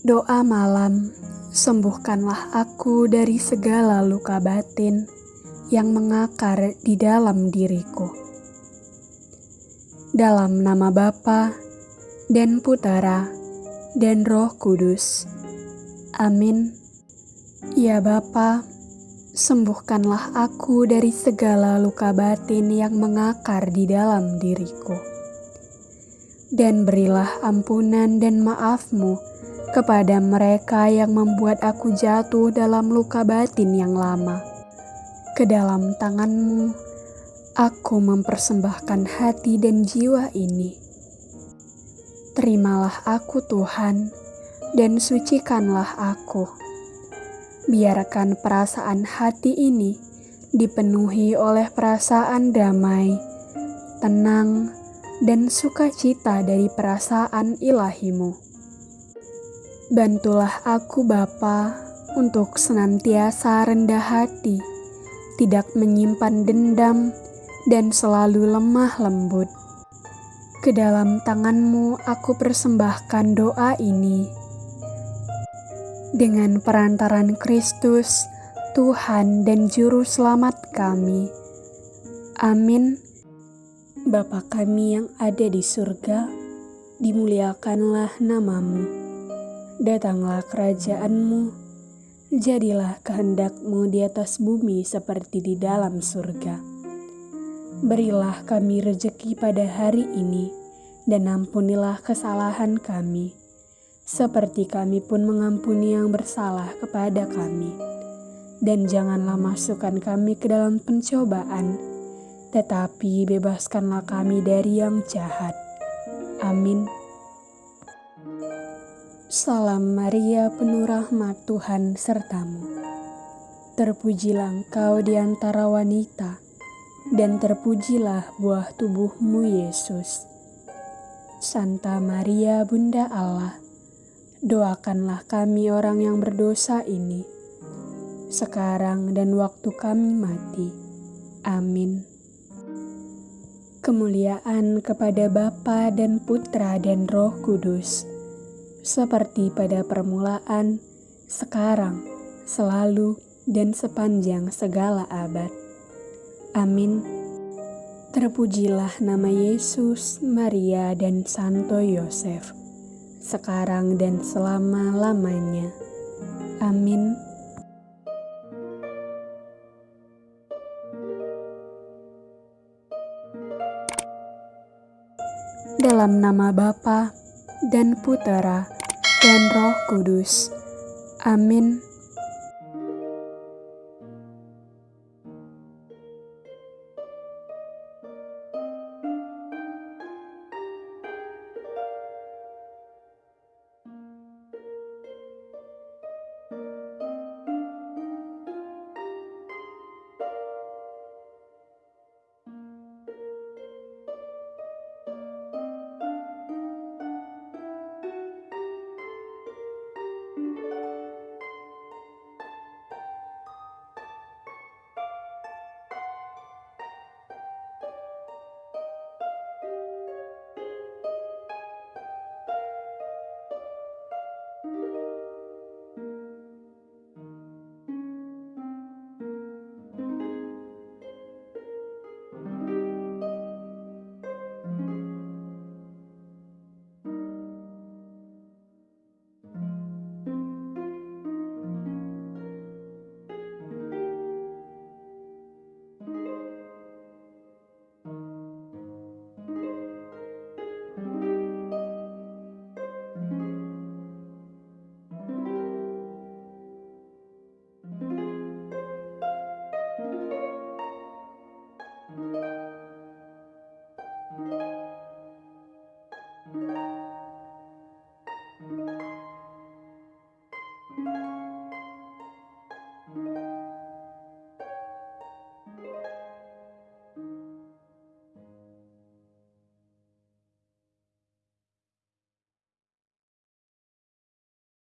Doa malam, sembuhkanlah aku dari segala luka batin yang mengakar di dalam diriku. Dalam nama Bapa dan Putera dan Roh Kudus. Amin. Ya Bapa, sembuhkanlah aku dari segala luka batin yang mengakar di dalam diriku. Dan berilah ampunan dan maafmu kepada mereka yang membuat aku jatuh dalam luka batin yang lama. Ke dalam tanganmu, aku mempersembahkan hati dan jiwa ini. Terimalah aku Tuhan, dan sucikanlah aku. Biarkan perasaan hati ini dipenuhi oleh perasaan damai, tenang, dan sukacita dari perasaan ilahimu. Bantulah aku Bapa untuk senantiasa rendah hati, tidak menyimpan dendam, dan selalu lemah lembut. Ke dalam tanganmu aku persembahkan doa ini. Dengan perantaran Kristus, Tuhan dan Juru Selamat kami. Amin. Bapa kami yang ada di surga, dimuliakanlah namamu Datanglah kerajaanmu, jadilah kehendakmu di atas bumi seperti di dalam surga. Berilah kami rejeki pada hari ini, dan ampunilah kesalahan kami, seperti kami pun mengampuni yang bersalah kepada kami. Dan janganlah masukkan kami ke dalam pencobaan, tetapi bebaskanlah kami dari yang jahat. Amin. Salam Maria penuh rahmat Tuhan sertamu. Terpujilah engkau di antara wanita, dan terpujilah buah tubuhmu Yesus. Santa Maria Bunda Allah, doakanlah kami orang yang berdosa ini, sekarang dan waktu kami mati. Amin. Kemuliaan kepada Bapa dan Putra dan Roh Kudus seperti pada permulaan, sekarang, selalu, dan sepanjang segala abad. Amin. Terpujilah nama Yesus, Maria, dan Santo Yosef, sekarang dan selama-lamanya. Amin. Dalam nama Bapa dan Putera dan Roh Kudus. Amin. you.